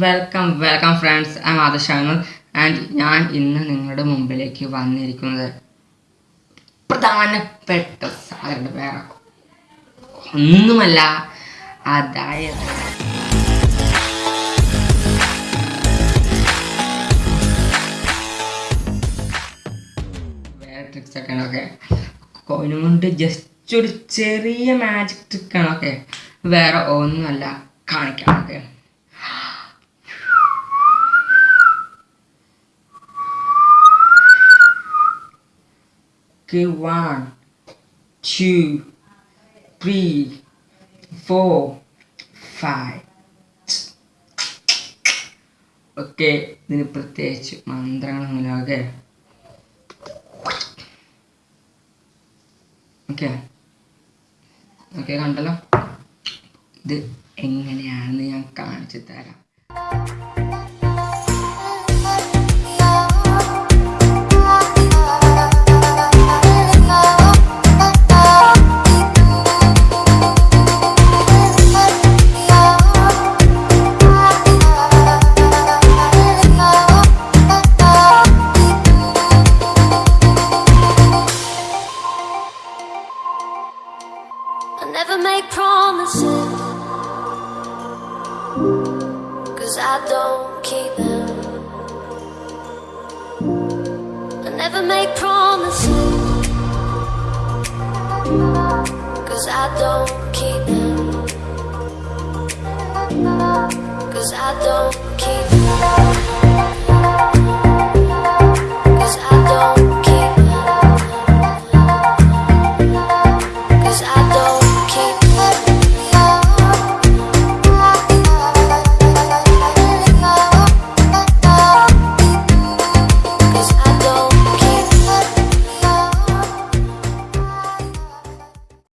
Welcome welcome friends I ആദർശാനു and ഞാൻ ഇന്ന് നിങ്ങളുടെ മുമ്പിലേക്ക് വന്നിരിക്കുന്നത് പ്രധാനപ്പെട്ട സാധനങ്ങളുടെ വേറെ ഒന്നുമല്ല. അതായത് ട്രിക്സ് ഒക്കെയാണ് ഓക്കെ കോയിനും കൊണ്ട് ജസ്റ്റ് ഒരു ചെറിയ മാജിക് ട്രിക്കാണ് ഓക്കെ വേറെ ഒന്നുമല്ല കാണിക്കാം okay one, two, three, four, five. Okay ഇതിന് പ്രത്യേകിച്ച് മന്ത്രങ്ങളൊന്നുമില്ല ഓക്കെ ഓക്കെ. ഓക്കെ കണ്ടല്ലോ. ഇത് എങ്ങനെയാണെന്ന് ഞാൻ കാണിച്ചു തരാം. Make promises Cause I don't keep them. I never make promises. Cause I don't keep them. Cause I don't keep them